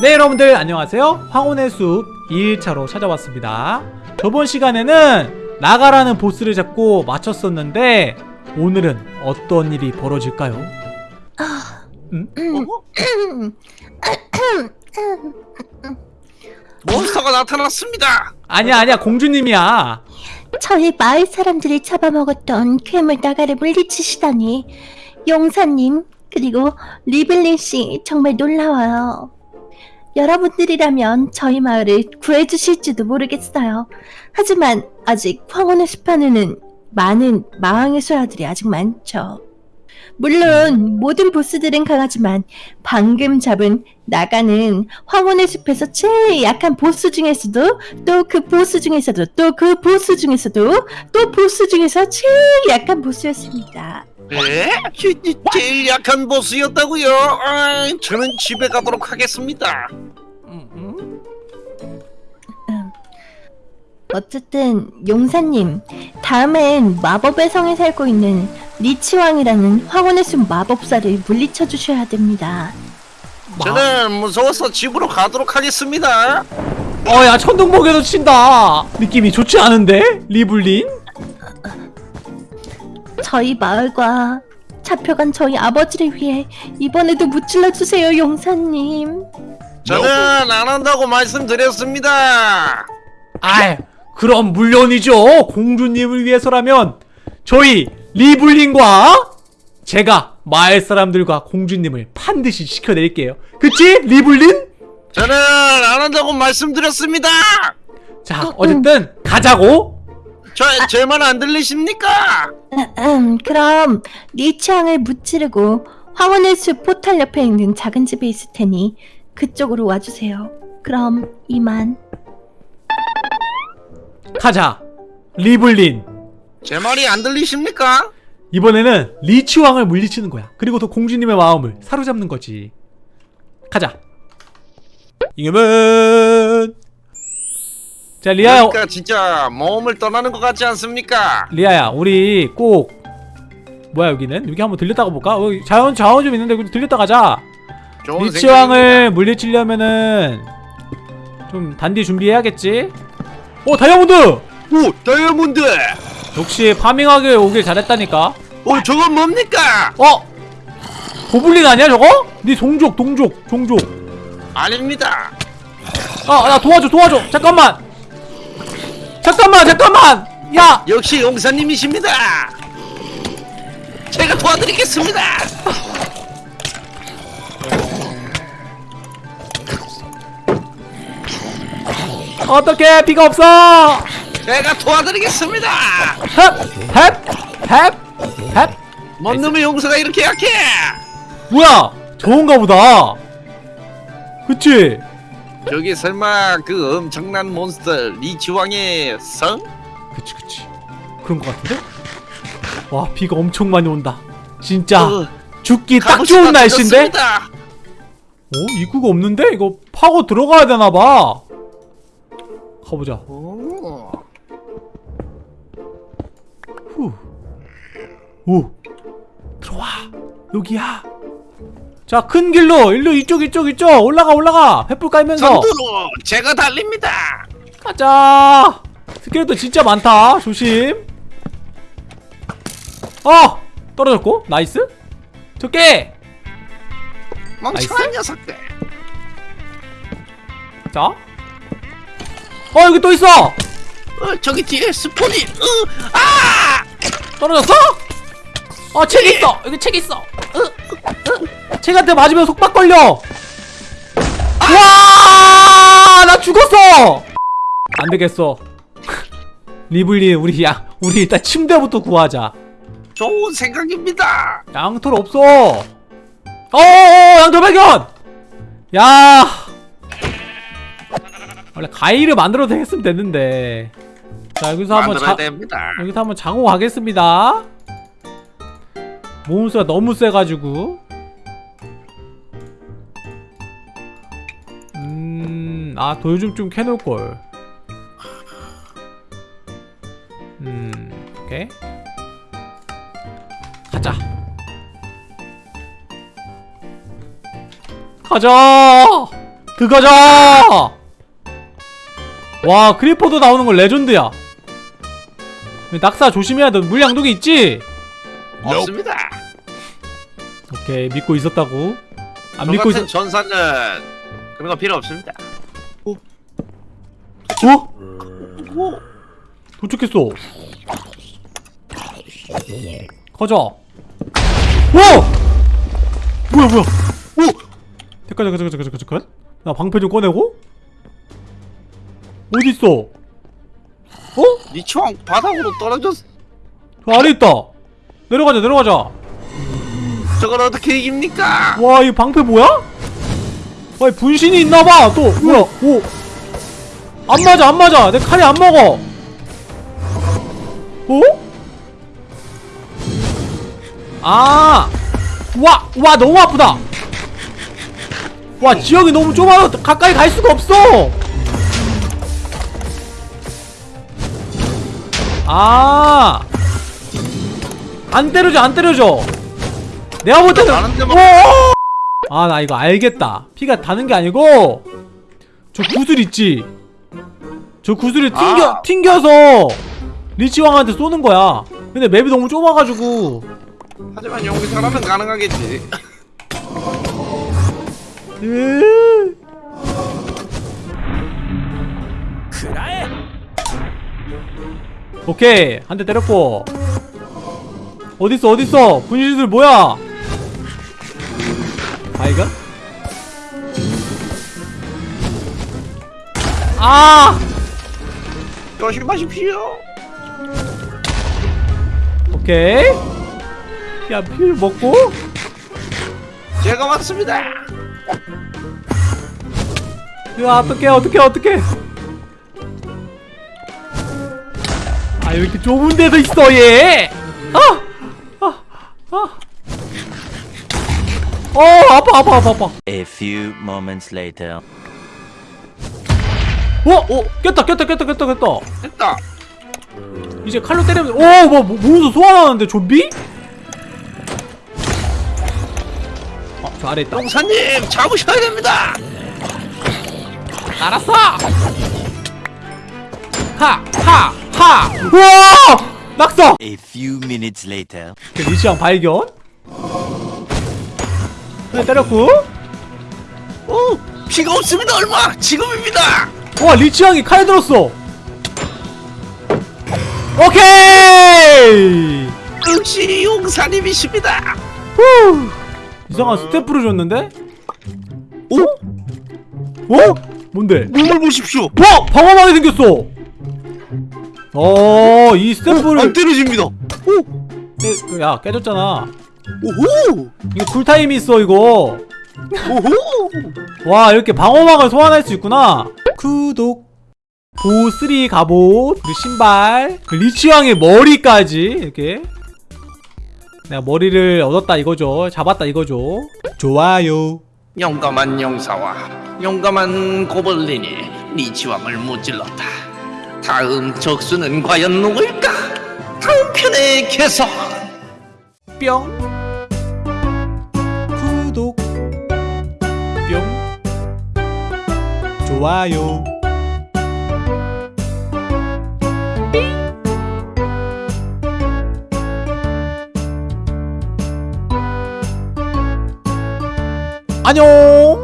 네 여러분들 안녕하세요 황혼의 숲 2일차로 찾아왔습니다 저번 시간에는 나가라는 보스를 잡고 마쳤었는데 오늘은 어떤 일이 벌어질까요? 음? 몬스터가 나타났습니다. 아니야 아니야 공주님이야 저희 마을 사람들이 잡아먹었던 괴물 나가를 물리치시다니 용사님 그리고 리블린 씨 정말 놀라워요. 여러분들이라면 저희 마을을 구해주실지도 모르겠어요. 하지만 아직 황혼의 숲안에는 많은 마왕의 소라들이 아직 많죠. 물론 모든 보스들은 강하지만 방금 잡은 나가는 황혼의 숲에서 제일 약한 보스 중에서도 또 그 보스 중에서도 또 그 보스 중에서도 또 보스 중에서 제일 약한 보스였습니다. 예? 제- 제- 제일 약한 보스였다고요? 아, 저는 집에 가도록 하겠습니다. 어쨌든 용사님 다음엔 마법의 성에 살고 있는 리치왕이라는 황혼의 숲 마법사를 물리쳐 주셔야 됩니다. 저는 무서워서 집으로 가도록 하겠습니다. 어야 천둥번개도 친다 느낌이 좋지 않은데? 리블린? 저희 마을과 잡혀간 저희 아버지를 위해 이번에도 무찔러 주세요 용사님. 저는 안 한다고 말씀드렸습니다. 아이 그럼 물론이죠 공주님을 위해서라면 저희 리블린과 제가 마을 사람들과 공주님을 반드시 지켜낼게요 그치 리블린? 저는 안 한다고 말씀드렸습니다. 자 어쨌든 가자고 저 제 말 안 들리십니까? 음, 그럼 리치왕을 무찌르고 황혼의 숲 포탈 옆에 있는 작은 집에 있을 테니 그쪽으로 와주세요. 그럼 이만. 가자 리블린 제 말이 안 들리십니까? 이번에는 리치왕을 물리치는 거야. 그리고 또 공주님의 마음을 사로잡는 거지. 가자. 이겨면! 자 리아야. 그러니까 진짜 모험을 떠나는 것 같지 않습니까? 리아야 우리 꼭 뭐야 여기는? 여기 한번 들렸다가 볼까? 어, 자원 자원 좀 있는데 들렸다 가자. 리치왕을 물리치려면은 좀 단디 준비해야겠지? 오 다이아몬드! 오 다이아몬드. 역시 파밍하게 오길 잘했다니까 오 저건 뭡니까? 어? 고블린 아니야 저거? 네 동족 동족 종족 아닙니다. 아나 도와줘 도와줘 잠깐만 잠깐만 잠깐만 야 역시 용사님이십니다. 제가 도와드리겠습니다. 어떡해 비가 없어 제가 도와드리겠습니다. 헵헵헵 헵 뭔 놈의 용사가 이렇게 약해? 뭐야 좋은가 보다 그치? 저기 설마 그 엄청난 몬스터 리치왕의 성? 그치 그치 그런 거 같은데? 와 비가 엄청 많이 온다 진짜 어, 죽기 딱 좋은 날씨인데? 늦었습니다. 어? 입구가 없는데? 이거 파고 들어가야 되나봐 가보자 오, 오. 들어와. 여기야. 자, 큰 길로 일로 이쪽 이쪽 이쪽 올라가 올라가. 횃불 깔면서 선두로 제가 달립니다. 가자. 스켈레톤 진짜 많다. 조심. 어! 떨어졌고. nice. 저게. 멍청한 nice? 녀석들. 자. 어, 여기 또 있어. 어, 저기 뒤에 스폰이. 으, 아! 떨어졌어? 어, 책 있어. 여기 책 있어. 으, 으. 책한테 맞으면 속박 걸려. 와! 나 죽었어. 안 되겠어. 리블리 우리 야 우리 일단 침대부터 구하자. 좋은 생각입니다. 양털 없어. 어, 양털 발견. 야. 원래 가위를 만들어도 했으면 됐는데. 자 여기서 한번 자, 됩니다. 여기서 한번 자고 가겠습니다. 몬스가 너무 세가지고. 음, 아 돌좀 좀 캐놓을 걸. 음, 오케이. 가자. 가자. 들어가자 와 크리퍼도 나오는 건 레전드야 낙사 조심해야 돼 물량독이 있지? 없습니다. 오케이 믿고 있었다고 안저 믿고 있었 전사는 그런 거 필요 없습니다. 어? 오, 도착했어 가자 와! 뭐야 뭐야 오! 잠깐 잠깐 잠깐 잠깐 잠깐 나 방패 좀 꺼내고 어딨어 어? 니치왕 바닥으로 떨어졌어. 저 아래 있다 내려가자 내려가자 저걸 어떻게 이깁니까? 와 이 방패 뭐야? 와이 분신이 있나봐 또 뭐야 오 안 맞아 안 맞아 내 칼이 안 먹어 어? 아! 와! 와 너무 아프다 와 지역이 너무 좁아서 가까이 갈 수가 없어 아! 안 때려줘 안 때려줘. 내가 볼 때는 나는데 막- 아나 이거 알겠다. 피가 다는 게 아니고 저 구슬 있지? 저 구슬을 튕겨, 아. 튕겨서 리치왕한테 쏘는 거야. 근데 맵이 너무 좁아가지고. 하지만 용기사라면 가능하겠지. 으. 오케이. 한 대 때렸고 어딨어 어딨어 분신술 뭐야 아이가? 아 조심하십시오. 오케이 야필 먹고 제가 왔습니다. 야 어떡해 어떡해 어떡해 아 이렇게 좁은 데도 있어 얘 아! 아! 아! 어 아파 아파 아파 아파 A few moments later. 어? 어? 깼다 깼다 깼다 깼다 깼다 됐다. 이제 칼로 때리면 오뭐 뭐, 몸에서 소환하는데 좀비? 아 저 아래 있다 용사님 잡으셔야 됩니다. 알았어 하 하 하 우와 낙서 A few minutes later. 그 리시앙 발견 네, 때렸고 오, 피가 없습니다. 얼마? 지금입니다. 와 리치앙이 칼 들었어 오케이 역시 용사님이십니다. 후 이상한 스태프를 줬는데 오, 어? 뭔데? 몸을 보십시오. 와 방어막이 생겼어 어이 안 스태프를 때려집니다. 오, 깨, 야 깨졌잖아. 오호, 이거 cool time이 있어 이거. 오호. 와 이렇게 방어막을 소환할 수 있구나. 구독. 보스리 갑옷. 그리고 신발. 그 리치왕의 머리까지 이렇게. 내가 머리를 얻었다 이거죠. 잡았다 이거죠. 좋아요. 용감한 용사와 용감한 고블린이 리치왕을 무찔렀다. 다음 적수는 과연 누구일까? 다음 편에 계속. 뿅. 구독. 뿅. 좋아요. 안녕